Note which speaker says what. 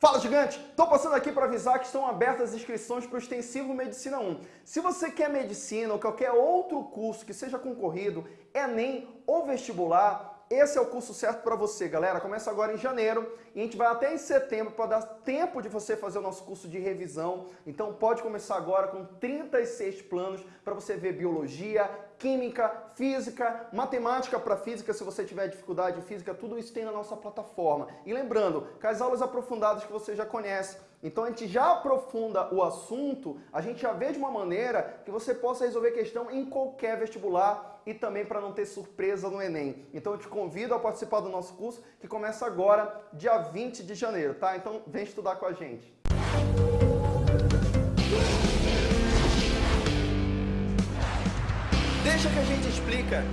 Speaker 1: Fala gigante! Estou passando aqui para avisar que estão abertas as inscrições para o Extensivo Medicina 1. Se você quer medicina ou qualquer outro curso que seja concorrido, Enem ou vestibular, esse é o curso certo para você, galera. Começa agora em janeiro e a gente vai até em setembro para dar tempo de você fazer o nosso curso de revisão. Então pode começar agora com 36 planos para você ver biologia, química, física, matemática para física, se você tiver dificuldade em física, tudo isso tem na nossa plataforma. E lembrando, com as aulas aprofundadas que você já conhece, então a gente já aprofunda o assunto, a gente já vê de uma maneira que você possa resolver questão em qualquer vestibular e também para não ter surpresa no Enem. Então eu te convido a participar do nosso curso que começa agora, dia 20 de janeiro, tá? Então vem estudar com a gente. Deixa que a gente explica